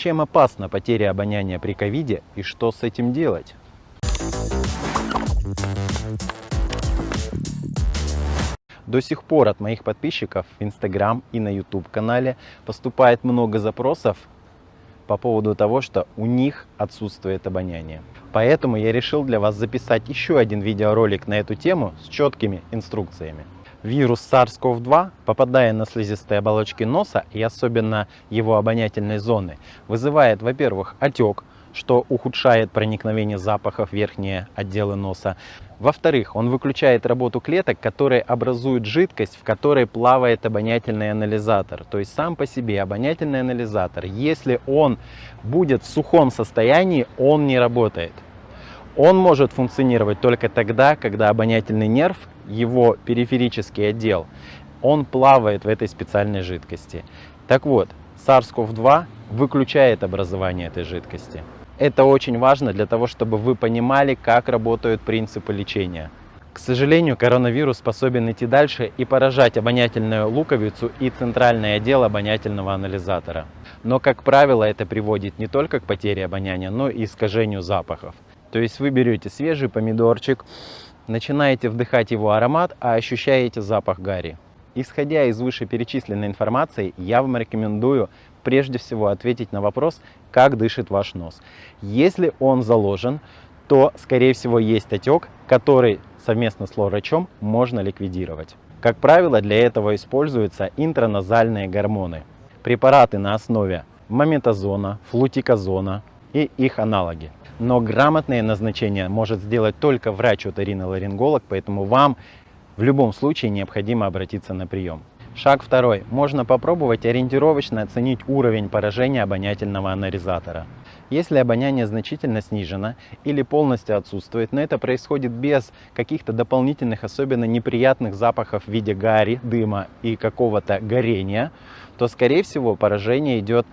Чем опасна потеря обоняния при ковиде и что с этим делать? До сих пор от моих подписчиков в Instagram и на YouTube канале поступает много запросов по поводу того, что у них отсутствует обоняние. Поэтому я решил для вас записать еще один видеоролик на эту тему с четкими инструкциями. Вирус SARS-CoV-2, попадая на слизистые оболочки носа и особенно его обонятельной зоны, вызывает, во-первых, отек, что ухудшает проникновение запахов в верхние отделы носа. Во-вторых, он выключает работу клеток, которые образуют жидкость, в которой плавает обонятельный анализатор. То есть сам по себе обонятельный анализатор, если он будет в сухом состоянии, он не работает. Он может функционировать только тогда, когда обонятельный нерв, его периферический отдел, он плавает в этой специальной жидкости. Так вот, SARS-CoV-2 выключает образование этой жидкости. Это очень важно для того, чтобы вы понимали, как работают принципы лечения. К сожалению, коронавирус способен идти дальше и поражать обонятельную луковицу и центральный отдел обонятельного анализатора. Но, как правило, это приводит не только к потере обоняния, но и искажению запахов. То есть вы берете свежий помидорчик, начинаете вдыхать его аромат, а ощущаете запах гари. Исходя из вышеперечисленной информации, я вам рекомендую прежде всего ответить на вопрос, как дышит ваш нос. Если он заложен, то, скорее всего, есть отек, который совместно с врачом можно ликвидировать. Как правило, для этого используются интраназальные гормоны. Препараты на основе мометазона, флутиказона и их аналоги. Но грамотное назначение может сделать только врач-оториноларинголог, поэтому вам в любом случае необходимо обратиться на прием. Шаг второй. Можно попробовать ориентировочно оценить уровень поражения обонятельного анализатора. Если обоняние значительно снижено или полностью отсутствует, но это происходит без каких-то дополнительных, особенно неприятных запахов в виде гари, дыма и какого-то горения, то, скорее всего, поражение идет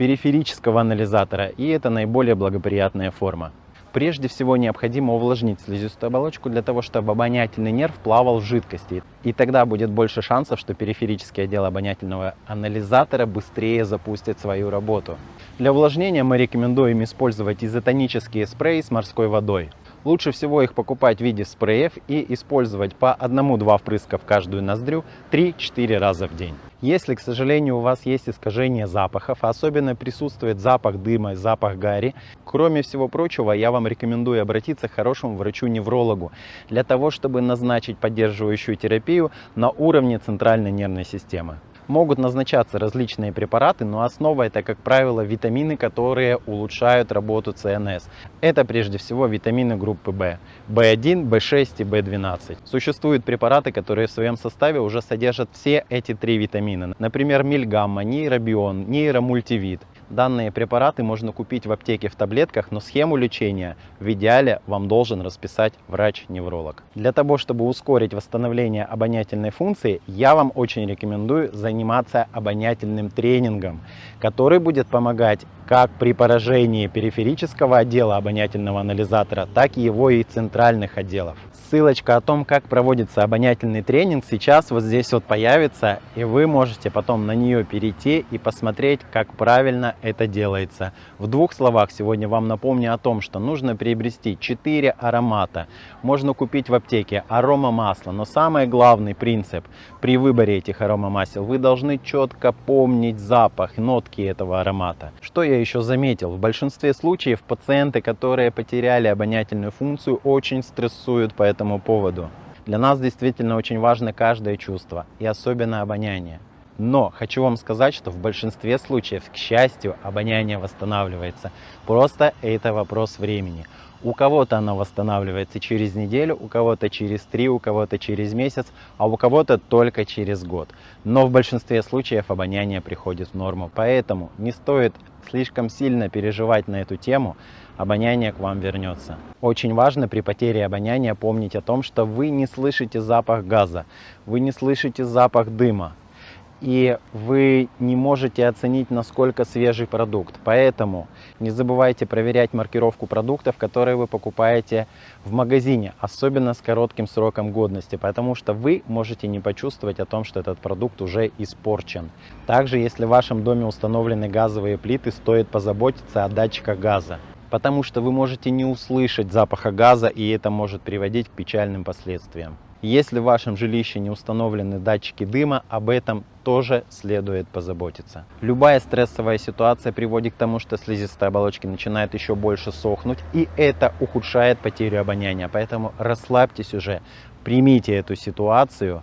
периферического анализатора, и это наиболее благоприятная форма. Прежде всего необходимо увлажнить слизистую оболочку для того, чтобы обонятельный нерв плавал в жидкости. И тогда будет больше шансов, что периферический отдел обонятельного анализатора быстрее запустит свою работу. Для увлажнения мы рекомендуем использовать изотонические спреи с морской водой. Лучше всего их покупать в виде спреев и использовать по 1-2 впрыска в каждую ноздрю 3-4 раза в день. Если, к сожалению, у вас есть искажение запахов, особенно присутствует запах дыма, запах гари, кроме всего прочего, я вам рекомендую обратиться к хорошему врачу-неврологу для того, чтобы назначить поддерживающую терапию на уровне центральной нервной системы. Могут назначаться различные препараты, но основа это, как правило, витамины, которые улучшают работу ЦНС. Это прежде всего витамины группы В. В1, В6 и В12. Существуют препараты, которые в своем составе уже содержат все эти три витамина. Например, мильгамма, нейробион, нейромультивит. Данные препараты можно купить в аптеке в таблетках, но схему лечения в идеале вам должен расписать врач-невролог. Для того, чтобы ускорить восстановление обонятельной функции, я вам очень рекомендую заниматься обонятельным тренингом, который будет помогать как при поражении периферического отдела обонятельного анализатора, так и его и центральных отделов. Ссылочка о том, как проводится обонятельный тренинг, сейчас вот здесь вот появится, и вы можете потом на нее перейти и посмотреть, как правильно это делается. В двух словах сегодня вам напомню о том, что нужно приобрести 4 аромата. Можно купить в аптеке арома масла, но самый главный принцип при выборе этих аромамасел, вы должны четко помнить запах, нотки этого аромата. Что я еще заметил, в большинстве случаев пациенты, которые потеряли обонятельную функцию, очень стрессуют по этому поводу. Для нас действительно очень важно каждое чувство, и особенно обоняние. Но хочу вам сказать, что в большинстве случаев, к счастью, обоняние восстанавливается. Просто это вопрос времени. У кого-то оно восстанавливается через неделю, у кого-то через три, у кого-то через месяц, а у кого-то только через год. Но в большинстве случаев обоняние приходит в норму. Поэтому не стоит слишком сильно переживать на эту тему, обоняние к вам вернется. Очень важно при потере обоняния помнить о том, что вы не слышите запах газа, вы не слышите запах дыма, и вы не можете оценить, насколько свежий продукт. Поэтому не забывайте проверять маркировку продуктов, которые вы покупаете в магазине, особенно с коротким сроком годности, потому что вы можете не почувствовать о том, что этот продукт уже испорчен. Также, если в вашем доме установлены газовые плиты, стоит позаботиться о датчиках газа потому что вы можете не услышать запаха газа, и это может приводить к печальным последствиям. Если в вашем жилище не установлены датчики дыма, об этом тоже следует позаботиться. Любая стрессовая ситуация приводит к тому, что слизистая оболочки начинает еще больше сохнуть, и это ухудшает потерю обоняния. Поэтому расслабьтесь уже, примите эту ситуацию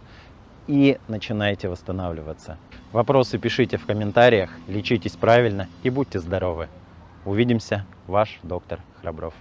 и начинайте восстанавливаться. Вопросы пишите в комментариях, лечитесь правильно и будьте здоровы. Увидимся, ваш доктор Храбров.